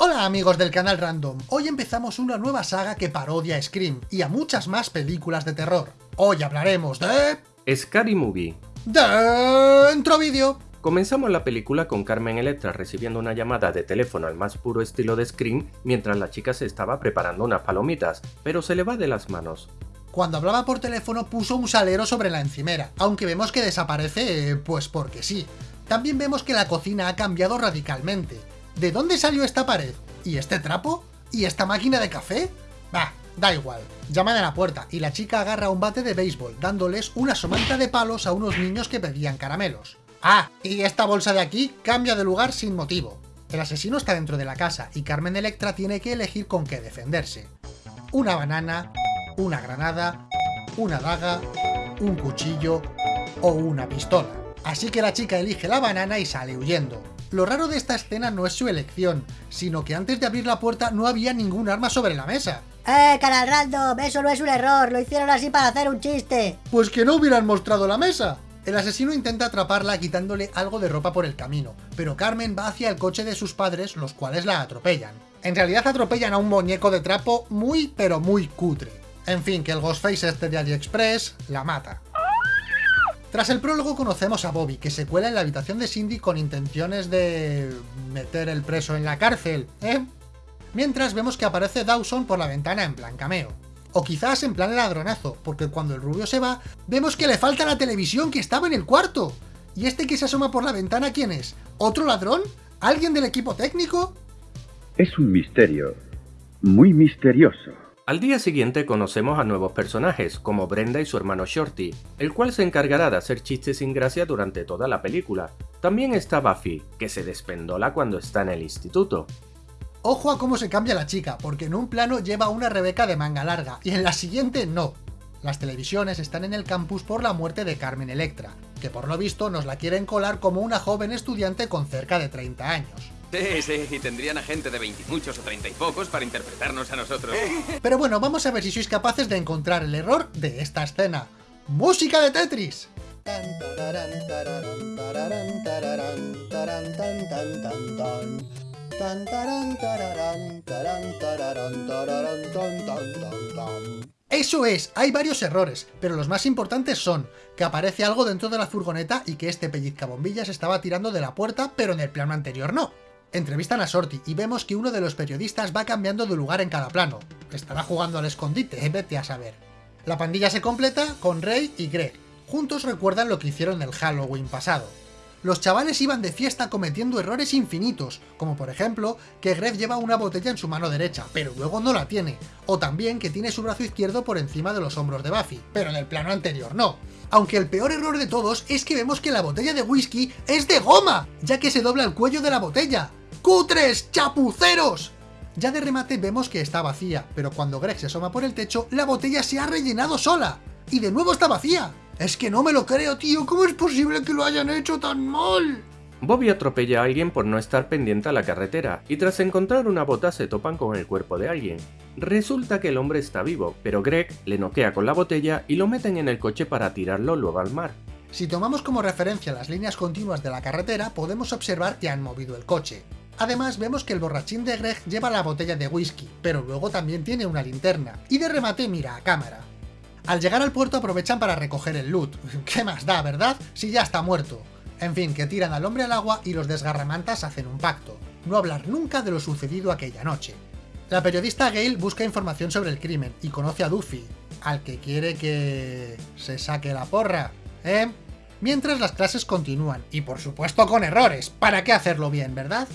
Hola amigos del canal Random, hoy empezamos una nueva saga que parodia a Scream y a muchas más películas de terror. Hoy hablaremos de... Scary Movie. Dentro vídeo. Comenzamos la película con Carmen Electra recibiendo una llamada de teléfono al más puro estilo de Scream mientras la chica se estaba preparando unas palomitas, pero se le va de las manos. Cuando hablaba por teléfono puso un salero sobre la encimera, aunque vemos que desaparece pues porque sí. También vemos que la cocina ha cambiado radicalmente. ¿De dónde salió esta pared? ¿Y este trapo? ¿Y esta máquina de café? Bah, da igual. Llaman a la puerta y la chica agarra un bate de béisbol, dándoles una somanta de palos a unos niños que pedían caramelos. Ah, y esta bolsa de aquí cambia de lugar sin motivo. El asesino está dentro de la casa y Carmen Electra tiene que elegir con qué defenderse. Una banana, una granada, una daga, un cuchillo o una pistola. Así que la chica elige la banana y sale huyendo. Lo raro de esta escena no es su elección, sino que antes de abrir la puerta no había ningún arma sobre la mesa. ¡Eh, canal random! Eso no es un error, lo hicieron así para hacer un chiste. Pues que no hubieran mostrado la mesa. El asesino intenta atraparla quitándole algo de ropa por el camino, pero Carmen va hacia el coche de sus padres, los cuales la atropellan. En realidad atropellan a un muñeco de trapo muy pero muy cutre. En fin, que el Ghostface este de AliExpress la mata. Tras el prólogo conocemos a Bobby, que se cuela en la habitación de Cindy con intenciones de... meter el preso en la cárcel, ¿eh? Mientras vemos que aparece Dawson por la ventana en plan cameo. O quizás en plan ladronazo, porque cuando el rubio se va, vemos que le falta la televisión que estaba en el cuarto. ¿Y este que se asoma por la ventana quién es? ¿Otro ladrón? ¿Alguien del equipo técnico? Es un misterio, muy misterioso. Al día siguiente conocemos a nuevos personajes, como Brenda y su hermano Shorty, el cual se encargará de hacer chistes sin gracia durante toda la película. También está Buffy, que se despendola cuando está en el instituto. Ojo a cómo se cambia la chica, porque en un plano lleva una Rebeca de manga larga, y en la siguiente no. Las televisiones están en el campus por la muerte de Carmen Electra, que por lo visto nos la quieren colar como una joven estudiante con cerca de 30 años. Sí, sí, y tendrían a gente de veintimuchos o treinta y pocos para interpretarnos a nosotros. Pero bueno, vamos a ver si sois capaces de encontrar el error de esta escena. ¡Música de Tetris! Eso es, hay varios errores, pero los más importantes son que aparece algo dentro de la furgoneta y que este pellizcabombillas estaba tirando de la puerta, pero en el plano anterior no. Entrevistan a Sorty y vemos que uno de los periodistas va cambiando de lugar en cada plano. Estará jugando al escondite, eh, vete a saber. La pandilla se completa con Ray y Greg. Juntos recuerdan lo que hicieron el Halloween pasado. Los chavales iban de fiesta cometiendo errores infinitos, como por ejemplo que Greg lleva una botella en su mano derecha, pero luego no la tiene, o también que tiene su brazo izquierdo por encima de los hombros de Buffy, pero en el plano anterior no. Aunque el peor error de todos es que vemos que la botella de whisky es de goma, ya que se dobla el cuello de la botella, ¡Cutres! ¡Chapuceros! Ya de remate vemos que está vacía, pero cuando Greg se asoma por el techo, la botella se ha rellenado sola. Y de nuevo está vacía. Es que no me lo creo, tío. ¿Cómo es posible que lo hayan hecho tan mal? Bobby atropella a alguien por no estar pendiente a la carretera, y tras encontrar una bota se topan con el cuerpo de alguien. Resulta que el hombre está vivo, pero Greg le noquea con la botella y lo meten en el coche para tirarlo luego al mar. Si tomamos como referencia las líneas continuas de la carretera, podemos observar que han movido el coche. Además vemos que el borrachín de Greg lleva la botella de whisky, pero luego también tiene una linterna, y de remate mira a cámara. Al llegar al puerto aprovechan para recoger el loot. ¿Qué más da, verdad? Si ya está muerto. En fin, que tiran al hombre al agua y los desgarramantas hacen un pacto. No hablar nunca de lo sucedido aquella noche. La periodista Gail busca información sobre el crimen y conoce a Duffy, al que quiere que... se saque la porra, ¿eh? Mientras las clases continúan, y por supuesto con errores, ¿para qué hacerlo bien, verdad?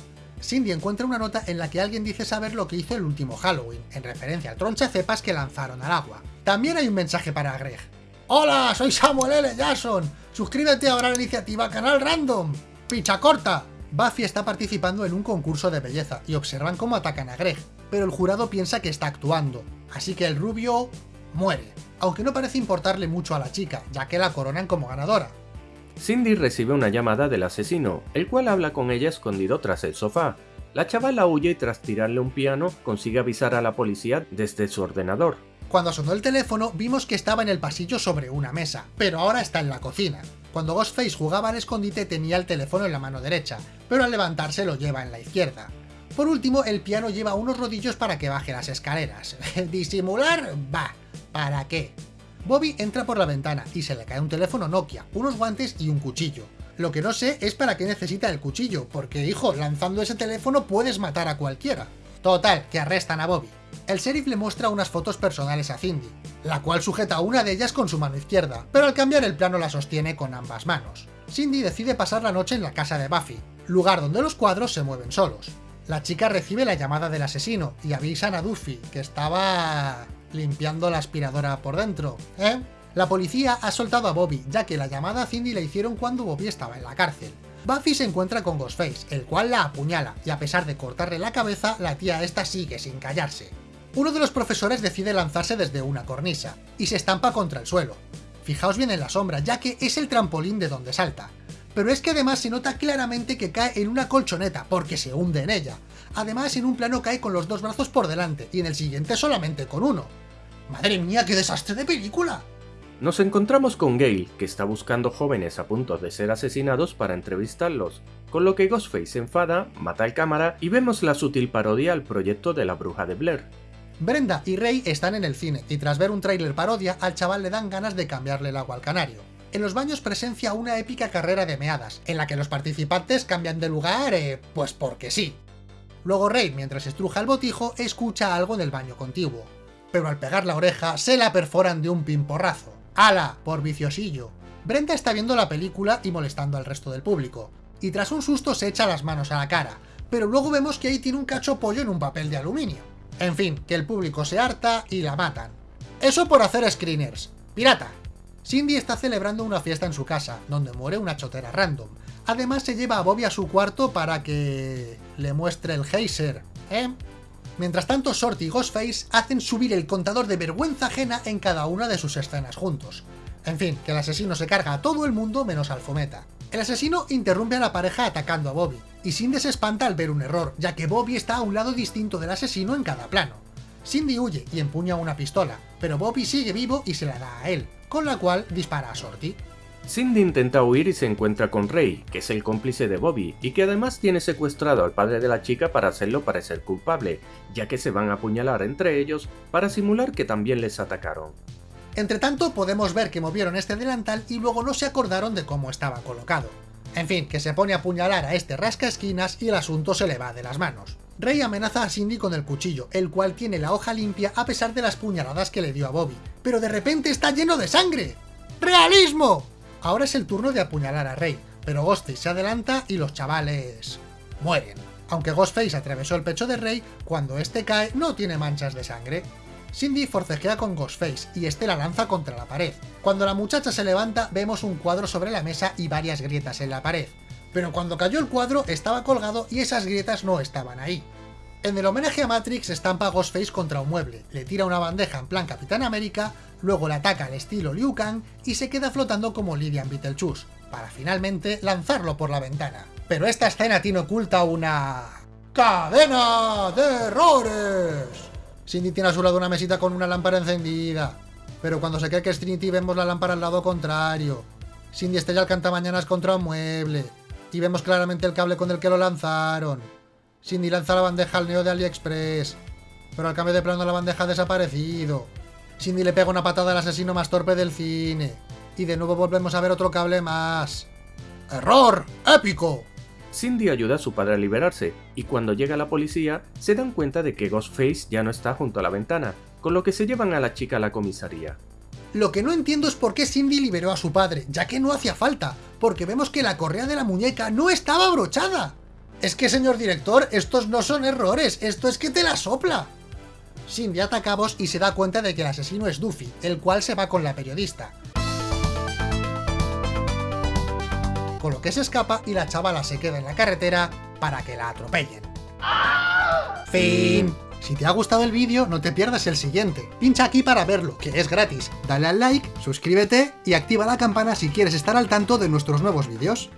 Cindy encuentra una nota en la que alguien dice saber lo que hizo el último Halloween, en referencia al troncha cepas que lanzaron al agua. También hay un mensaje para Greg. ¡Hola! Soy Samuel L. Jackson. Suscríbete ahora a la iniciativa Canal Random. ¡Picha corta! Buffy está participando en un concurso de belleza y observan cómo atacan a Greg, pero el jurado piensa que está actuando, así que el rubio muere, aunque no parece importarle mucho a la chica, ya que la coronan como ganadora. Cindy recibe una llamada del asesino, el cual habla con ella escondido tras el sofá. La chavala huye y tras tirarle un piano consigue avisar a la policía desde su ordenador. Cuando sonó el teléfono vimos que estaba en el pasillo sobre una mesa, pero ahora está en la cocina. Cuando Ghostface jugaba al escondite tenía el teléfono en la mano derecha, pero al levantarse lo lleva en la izquierda. Por último, el piano lleva unos rodillos para que baje las escaleras. ¿Disimular? Va. ¿Para qué? Bobby entra por la ventana y se le cae un teléfono Nokia, unos guantes y un cuchillo. Lo que no sé es para qué necesita el cuchillo, porque hijo, lanzando ese teléfono puedes matar a cualquiera. Total, que arrestan a Bobby. El sheriff le muestra unas fotos personales a Cindy, la cual sujeta una de ellas con su mano izquierda, pero al cambiar el plano la sostiene con ambas manos. Cindy decide pasar la noche en la casa de Buffy, lugar donde los cuadros se mueven solos. La chica recibe la llamada del asesino y avisan a Duffy, que estaba limpiando la aspiradora por dentro, ¿eh? La policía ha soltado a Bobby, ya que la llamada a Cindy la hicieron cuando Bobby estaba en la cárcel. Buffy se encuentra con Ghostface, el cual la apuñala, y a pesar de cortarle la cabeza, la tía esta sigue sin callarse. Uno de los profesores decide lanzarse desde una cornisa, y se estampa contra el suelo. Fijaos bien en la sombra, ya que es el trampolín de donde salta. Pero es que además se nota claramente que cae en una colchoneta, porque se hunde en ella. Además, en un plano cae con los dos brazos por delante, y en el siguiente solamente con uno. ¡Madre mía, qué desastre de película! Nos encontramos con Gale, que está buscando jóvenes a punto de ser asesinados para entrevistarlos, con lo que Ghostface se enfada, mata al cámara y vemos la sutil parodia al proyecto de la bruja de Blair. Brenda y Ray están en el cine, y tras ver un tráiler parodia, al chaval le dan ganas de cambiarle el agua al canario. En los baños presencia una épica carrera de meadas, en la que los participantes cambian de lugar, eh, pues porque sí. Luego Ray, mientras estruja el botijo, escucha algo en el baño contiguo. Pero al pegar la oreja, se la perforan de un pimporrazo. ¡Hala! Por viciosillo. Brenda está viendo la película y molestando al resto del público, y tras un susto se echa las manos a la cara, pero luego vemos que ahí tiene un cacho pollo en un papel de aluminio. En fin, que el público se harta y la matan. Eso por hacer screeners. ¡Pirata! Cindy está celebrando una fiesta en su casa, donde muere una chotera random. Además se lleva a Bobby a su cuarto para que... le muestre el geyser, ¿eh? Mientras tanto, Shorty y Ghostface hacen subir el contador de vergüenza ajena en cada una de sus escenas juntos. En fin, que el asesino se carga a todo el mundo menos al Fometa. El asesino interrumpe a la pareja atacando a Bobby, y Cindy se espanta al ver un error, ya que Bobby está a un lado distinto del asesino en cada plano. Cindy huye y empuña una pistola, pero Bobby sigue vivo y se la da a él, con la cual dispara a Shorty. Cindy intenta huir y se encuentra con Ray, que es el cómplice de Bobby, y que además tiene secuestrado al padre de la chica para hacerlo parecer culpable, ya que se van a apuñalar entre ellos para simular que también les atacaron. Entre tanto, podemos ver que movieron este delantal y luego no se acordaron de cómo estaba colocado. En fin, que se pone a apuñalar a este rasca esquinas y el asunto se le va de las manos. Ray amenaza a Cindy con el cuchillo, el cual tiene la hoja limpia a pesar de las puñaladas que le dio a Bobby. ¡Pero de repente está lleno de sangre! ¡Realismo! Ahora es el turno de apuñalar a Rey, pero Ghostface se adelanta y los chavales... mueren. Aunque Ghostface atravesó el pecho de Rey, cuando este cae no tiene manchas de sangre. Cindy forcejea con Ghostface y este la lanza contra la pared. Cuando la muchacha se levanta vemos un cuadro sobre la mesa y varias grietas en la pared. Pero cuando cayó el cuadro estaba colgado y esas grietas no estaban ahí. En el homenaje a Matrix estampa Ghostface contra un mueble, le tira una bandeja en plan Capitán América, luego le ataca al estilo Liu Kang y se queda flotando como Lydian Beetlejuice, para finalmente lanzarlo por la ventana. Pero esta escena tiene oculta una... ¡Cadena de errores! Cindy tiene a su lado una mesita con una lámpara encendida, pero cuando se cree que es Trinity vemos la lámpara al lado contrario. Cindy estrella el cantamañanas contra un mueble, y vemos claramente el cable con el que lo lanzaron. Cindy lanza la bandeja al neo de AliExpress, pero al cambio de plano la bandeja ha desaparecido. Cindy le pega una patada al asesino más torpe del cine. Y de nuevo volvemos a ver otro cable más. ¡Error! ¡Épico! Cindy ayuda a su padre a liberarse, y cuando llega la policía, se dan cuenta de que Ghostface ya no está junto a la ventana, con lo que se llevan a la chica a la comisaría. Lo que no entiendo es por qué Cindy liberó a su padre, ya que no hacía falta, porque vemos que la correa de la muñeca no estaba abrochada. Es que, señor director, estos no son errores, esto es que te la sopla. Cindy ataca a Boss y se da cuenta de que el asesino es Duffy, el cual se va con la periodista. Con lo que se escapa y la chavala se queda en la carretera para que la atropellen. Fin. Si te ha gustado el vídeo, no te pierdas el siguiente. Pincha aquí para verlo, que es gratis. Dale al like, suscríbete y activa la campana si quieres estar al tanto de nuestros nuevos vídeos.